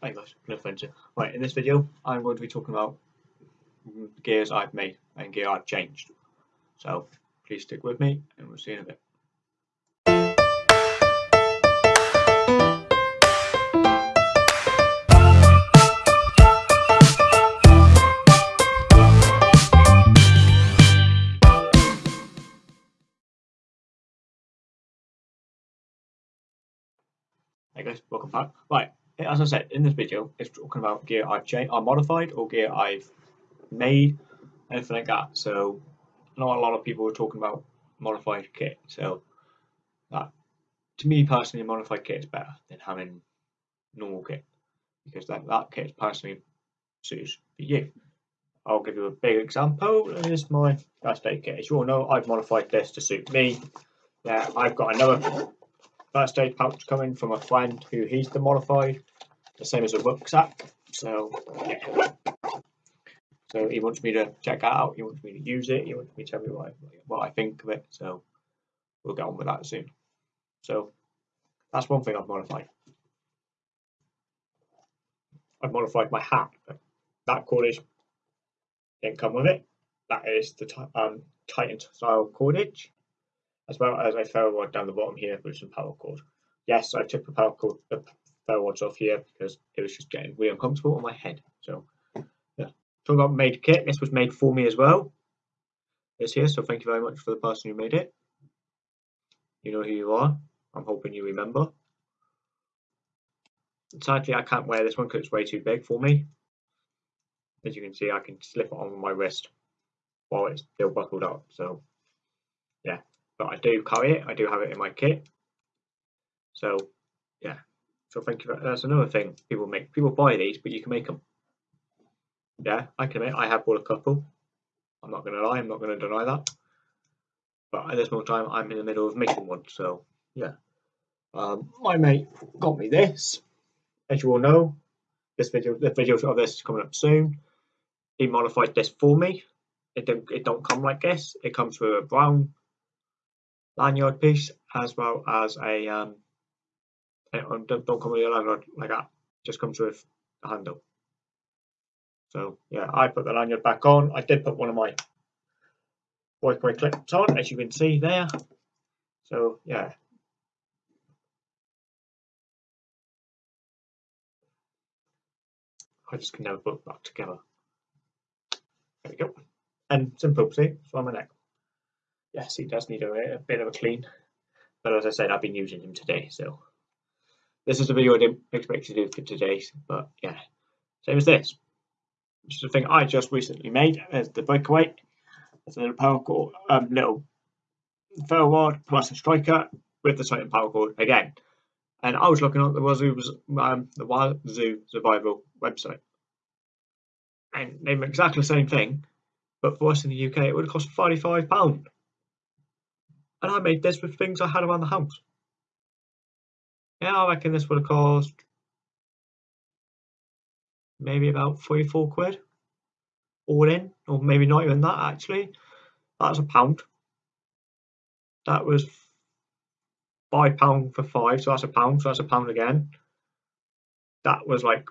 Hey guys, no offense. Right, in this video, I'm going to be talking about gears I've made and gear I've changed. So please stick with me, and we'll see you in a bit. Hey guys, welcome back. Right, as I said in this video, it's talking about gear I've changed, I modified, or gear I've made, anything like that. So, know a lot of people are talking about modified kit. So, that to me personally, modified kit is better than having normal kit because that that kit personally suits for you. I'll give you a big example. Here's my first aid kit. As you all know, I've modified this to suit me. Yeah, I've got another first aid pouch coming from a friend who he's the modified, the same as a rucksack. So yeah. So he wants me to check that out. He wants me to use it. He wants me to tell me what I, what I think of it. So we'll get on with that soon. So that's one thing I've modified. I've modified my hat. That cordage didn't come with it. That is the um, Titan style cordage as well as a ferro rod down the bottom here with some paracord. Yes, I took the paracord, the ferro rods off here because it was just getting really uncomfortable on my head. So, yeah. Talking about made kit, this was made for me as well. It's here, so thank you very much for the person who made it. You know who you are. I'm hoping you remember. Sadly, I can't wear this one because it's way too big for me. As you can see, I can slip it on my wrist while it's still buckled up. So, but I do carry it. I do have it in my kit. So yeah. So thank you. For, that's another thing people make. People buy these, but you can make them. Yeah, I can admit I have bought a couple. I'm not going to lie. I'm not going to deny that. But at this moment time, I'm in the middle of making one. So yeah. Um, my mate got me this. As you all know, this video, the video of this is coming up soon. He modified this for me. It don't, it don't come like this. It comes with a brown lanyard piece as well as a um, don't, don't come with a lanyard like that. Just comes with a handle. So yeah I put the lanyard back on. I did put one of my breakaway clips on as you can see there. So yeah. I just can never put back together. There we go. And simple see? On my neck yes, he does need a, a, bit of a clean. But as I said, I've been using him today, so this is the video I didn't expect to do for today. But yeah, same as this. Just a thing I just recently made as the breakaway. It's a little paracord, um, little ferro rod plus a striker with the Titan paracord again. And I was looking at the Wazoo, um, the Wazoo Survival website, and they make exactly the same thing, but for us in the UK, it would have cost thirty-five pound and I made this with things I had around the house. Yeah, I reckon this would have cost maybe about three, four quid all in, or maybe not even that actually. That's a pound. That was five pound for five, so that's a pound, so that's a pound again. That was like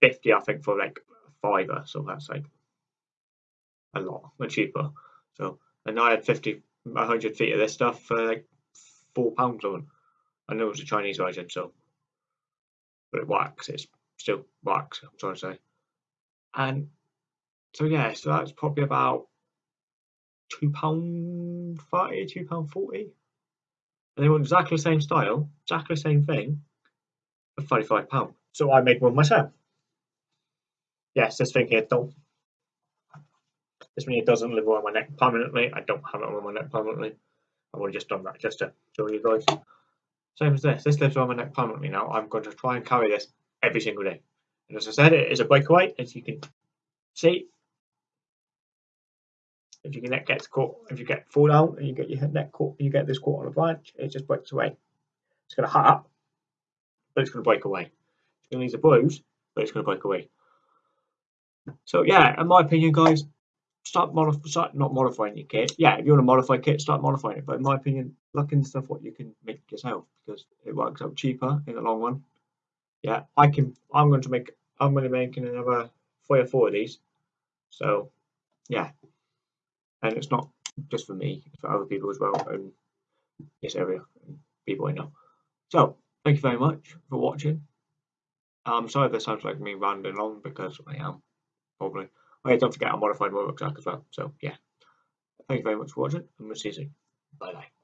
50, I think, for like fiver, so that's like a lot, cheaper. So, and I had 50 100 feet of this stuff for like four pounds on. I know it's a Chinese version, so but it works. It's still works. I'm trying to say, and so yeah, so that's probably about two pound thirty, two pound forty, and they want exactly the same style, exactly the same thing, for thirty-five pound. So I made one myself. Yes, this thing here don't this one doesn't live on my neck permanently. I don't have it on my neck permanently. I've only just done that just to show you guys. Same as this. This lives on my neck permanently now. I'm going to try and carry this every single day. And as I said, it is a breakaway, as you can see. If your neck gets caught, if you get fall down and you get your neck caught, you get this caught on a branch, it just breaks away. It's going to hurt, but it's going to break away. It's going to leave a bruise, but it's going to break away. So yeah, in my opinion, guys, start modifying, start not modifying your kit. Yeah, if you want to modify kit, start modifying it. But in my opinion, look into stuff what you can make yourself because it works out cheaper in the long run. yeah, I can. I'm going to make. I'm going to make another three or four of these. So, yeah, and it's not just for me; it's for other people as well in this area, people I know. So, thank you very much for watching. I'm sorry if this sounds like me rambling on because I am probably. Oh yeah, don't forget I modified my rucksack as well. So yeah, thank you very much for watching, and we'll see you soon. Bye bye.